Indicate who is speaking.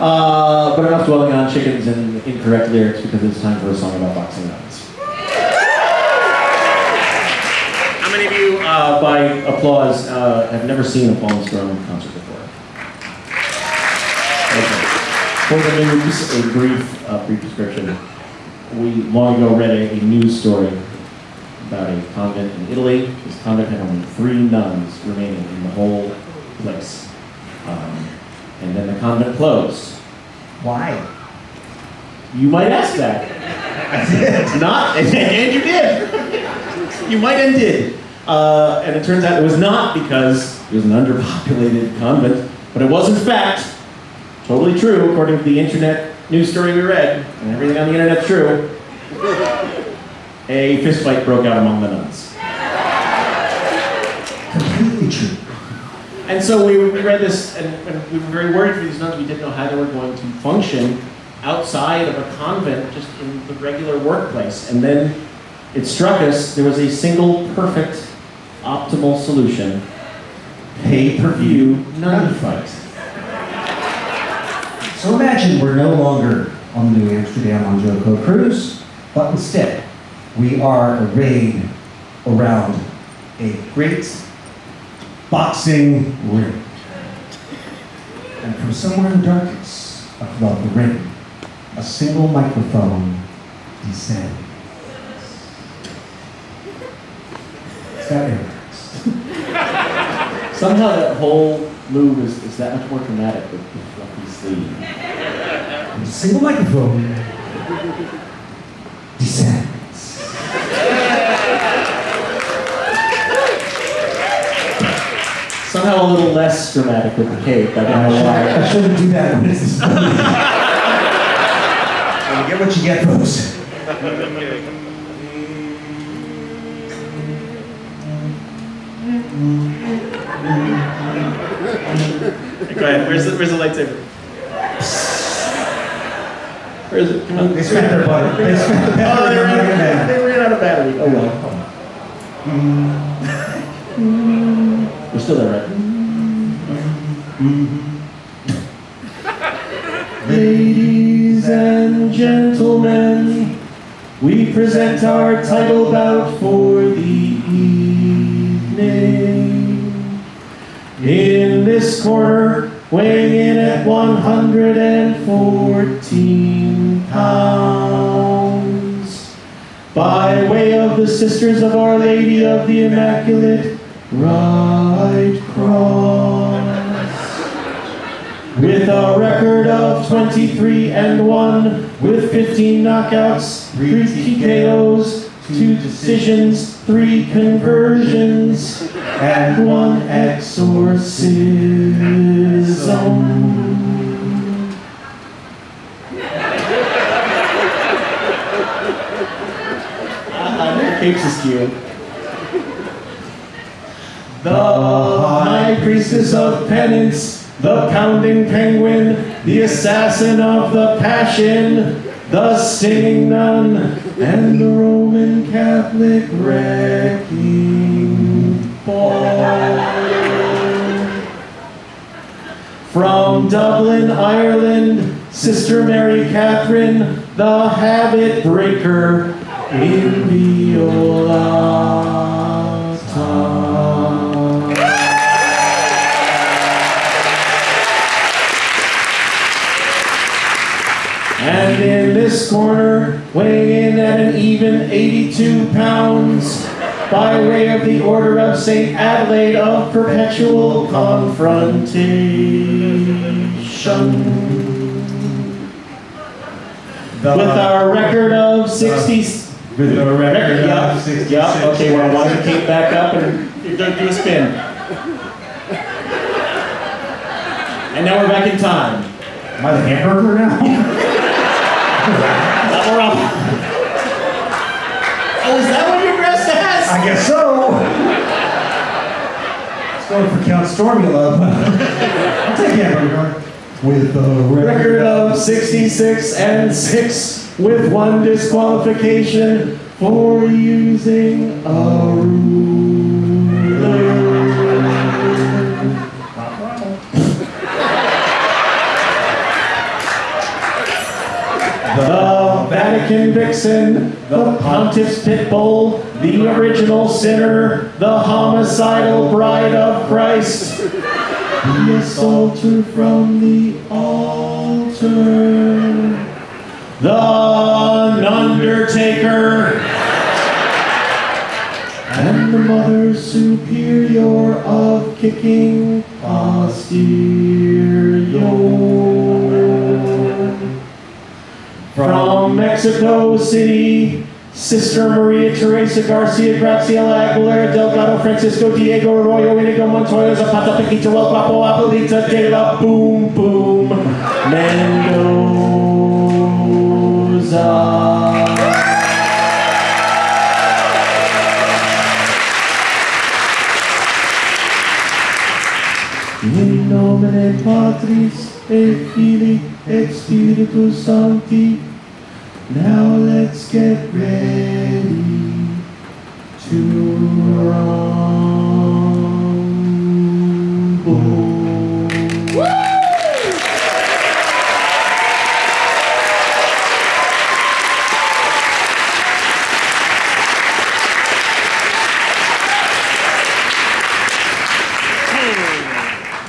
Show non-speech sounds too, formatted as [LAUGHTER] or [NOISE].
Speaker 1: Uh, but enough dwelling on chickens and incorrect lyrics because it's time for a song about boxing nuns. How many of you, uh, by applause, uh, have never seen a Paul and Storm concert before? Okay. For the news, a brief, uh, brief. We long ago read a, a news story about a convent in Italy. This convent had only three nuns remaining in the whole place. Um, and then the convent closed.
Speaker 2: Why?
Speaker 1: You might ask that. It's not, and, you did. you might and did. Uh, and it turns out it was not because it was an underpopulated convent, but it was in fact totally true according to the internet news story we read, and everything on the internet's true. A fistfight broke out among the nuns.
Speaker 2: Completely true.
Speaker 1: And so we, read this, and, and we were very worried for these nuns. We didn't know how they were going to function outside of a convent, just in the regular workplace. And then it struck us there was a single, perfect, optimal solution pay-per-view nun fight.
Speaker 2: So imagine we're no longer on the New Amsterdam on JoCo cruise, but instead we are arrayed around a great boxing ring. And from somewhere in the darkness above the ring, a single microphone descends. Is that it? [LAUGHS]
Speaker 1: Somehow that whole move is, is that much more dramatic fluffy sleeve.
Speaker 2: And a single microphone descends.
Speaker 1: Somehow a little less dramatic with the cape. I don't
Speaker 2: I
Speaker 1: know why.
Speaker 2: I shouldn't do that when it's this funny. Well, you get what you get, folks.
Speaker 1: Go ahead. Where's the, where's the lightsaber? Where is it? Come on.
Speaker 2: They spent their butter. They spent the
Speaker 1: Oh,
Speaker 2: butter.
Speaker 1: they ran,
Speaker 2: on
Speaker 1: out,
Speaker 2: the
Speaker 1: they ran out of battery. Oh well. We're still there, right? [LAUGHS] Ladies and gentlemen, we present our title bout for the evening. In this corner, weighing in at 114 pounds, by way of the Sisters of Our Lady of the Immaculate Right Cross. With a record of 23 and 1, with 15 knockouts, 3 TKOs, 2 decisions, 3 conversions, and 1 exorcism. Uh, the cape's askew. The high priestess of penance, the pounding penguin, the assassin of the passion, the singing nun, and the Roman Catholic wrecking ball. From Dublin, Ireland, Sister Mary Catherine, the habit breaker in Violata. And in this corner, weighing in at an even 82 pounds, by way of the Order of St. Adelaide of Perpetual Confrontation. With our record of 60.
Speaker 2: With a record
Speaker 1: yeah,
Speaker 2: of 66.
Speaker 1: Yeah, okay, well, why don't you keep back up and you're gonna do a spin. And now we're back in time.
Speaker 2: Am I the hamburger now? [LAUGHS]
Speaker 1: Now we're up. Um, oh, is that what you're dressed as?
Speaker 2: I guess so. It's going for Count Stormy Love. [LAUGHS] I'll take hamburger. With a
Speaker 1: Record of 66 and 6 with one disqualification for using a ruler. The Vatican vixen, the pontiff's pit bull, the original sinner, the homicidal bride of Christ, the assaulter from the altar, the undertaker, and the mother superior of kicking posterior. From Mexico City, Sister Maria Teresa Garcia Graciela Aguilera Delgado Francisco Diego Arroyo Inigo Montoya Zapata Paquita El Guapo Abuelita de la Boom Boom Mendoza. In nomine Patris et Filii et Spiritus Sancti. Now let's get ready to roll.